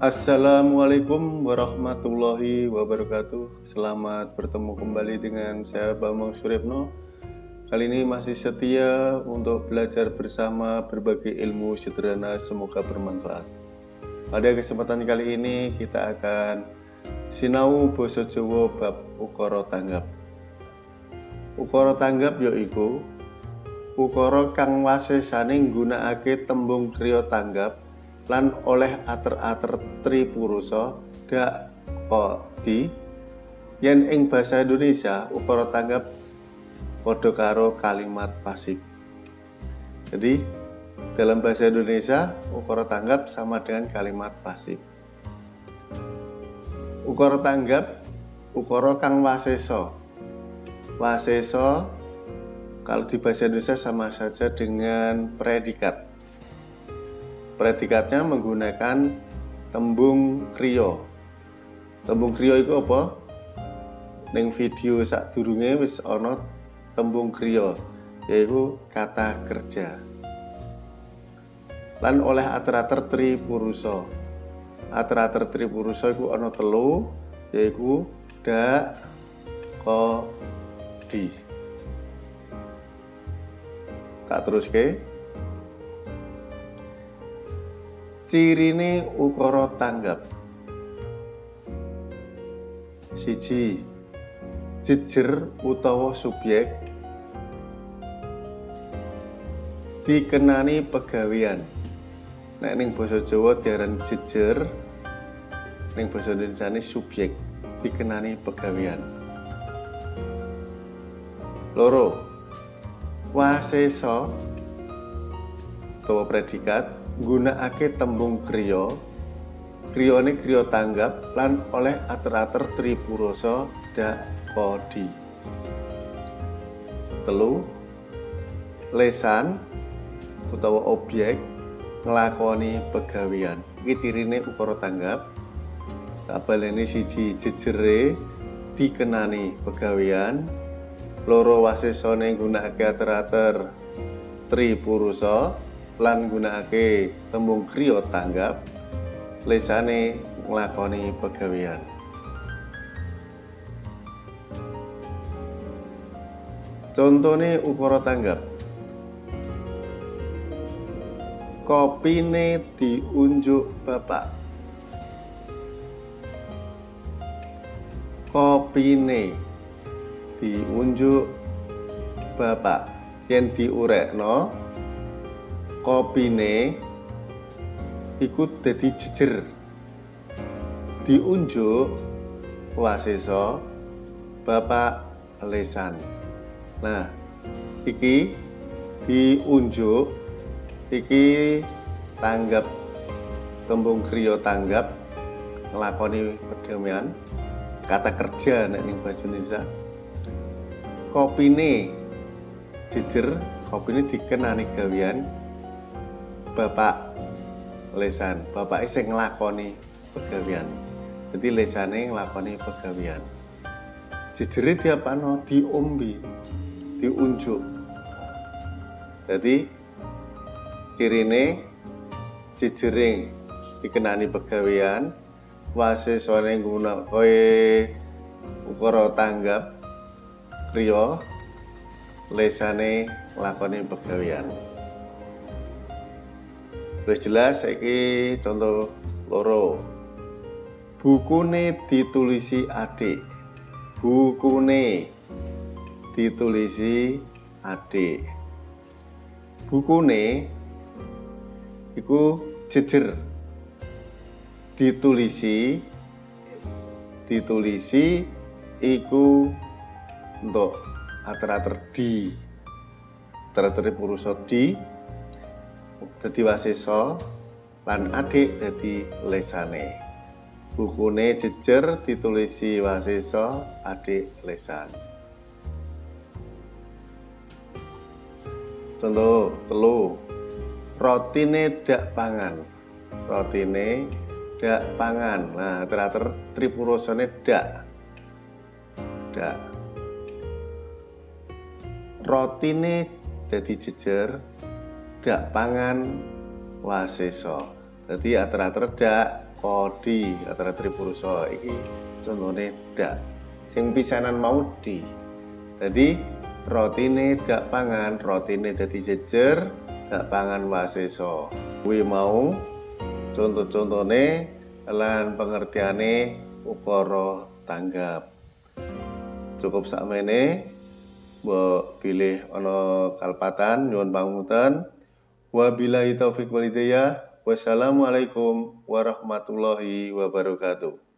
Assalamualaikum warahmatullahi wabarakatuh. Selamat bertemu kembali dengan saya Bambang Suripno Kali ini masih setia untuk belajar bersama berbagai ilmu sederhana semoga bermanfaat. Pada kesempatan kali ini kita akan sinau boso Jawa bab ukara tanggap. Ukara tanggap yaiku ukara kang wasesane nggunakake tembung kriya tanggap lan oleh ater-ater tripurusa dak di yen ing basa Indonesia ukara tanggap padha karo kalimat pasif. Jadi dalam bahasa Indonesia ukara tanggap sama dengan kalimat pasif. Ukara tanggap ukara kang waseso. Waseso kalau di bahasa Indonesia sama saja dengan predikat. Predikatnya menggunakan tembung kriyo. Tembung kriyo itu apa? Neng video sak durunge wis ana tembung kriya yaitu kata kerja lan oleh ater-ater tripurusa ater-ater tripurusa iku ana telu yaiku da ko di tak teruske cirine ukara tanggap. Siji jejer utawa subjek dikenani pegawean. Nek ning basa Jawa diaran jejer ning basa Indonesia ini subjek dikenani pegawean. Loro wasesa utawa predikat nggunakake tembung kriya kriyane kriya tanggap lan oleh ater-ater da kodi telu lesan utawa objek nglakoni pegawean. Iki cirine ukara tanggap. Tak baleni siji jejere dikenani pegawean. Loro wasesane nggunakake ater-ater tripurusa lan nggunakake tembung kriya tanggap. Lesane nglakoni pegawean. Contone ukara tanggap. kopine diunjuk bapak kopine diunjuk bapak yen diurekno kopine ikut dadi jejer. Diunjuk wasesa bapak lesan. Nah iki diunjuk iki tanggap tembung kriya tanggap ngelakoni perdamaian kata kerja nek ning bahasa Indonesia. Kopine jejer kopine dikenani gawean bapak lesan. Bapak sing nglakoni pegawean. Jadi lesane nglakoni pegawean. Jejere diapano diombi diunjuk. Jadi cirine jejering dikenani pegawean wase sore guna koe ukara tanggap kriya lesane lakoni pegawean wis jelas iki contoh loro. Bukune ditulisi adik. Bukune ditulisi adik. Bukune iku jejer. Ditulisi ditulisi iku untuk ater-ater di ater-ater purusa di dadi wasesa lan adik dadi lesane. Bukune jejer ditulisi wasesa adik lesan. Contoh telu. Rotine dak pangan. Rotine dak pangan. Nah teratur tripurosone dak. Dak. Rotine jadi jejer dak pangan waseso jadi ater-ater dak kodi antara tripurusa iki. Contohnya dak. Sing pisanan mau di. Jadi rotine dak pangan rotine dadi jejer dak pangan waseso kuwi mau contoh-contohnya lan pengertiane ukara tanggap. Cukup sakmene mbok pilih ana kalpatan nyuwun pangunten wabillahi taufik walhidayah wassalamualaikum warahmatullahi wabarakatuh